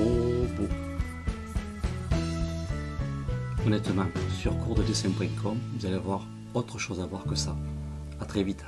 trop beau. Honnêtement, sur coursdedesign.com, vous allez avoir autre chose à voir que ça. A très vite.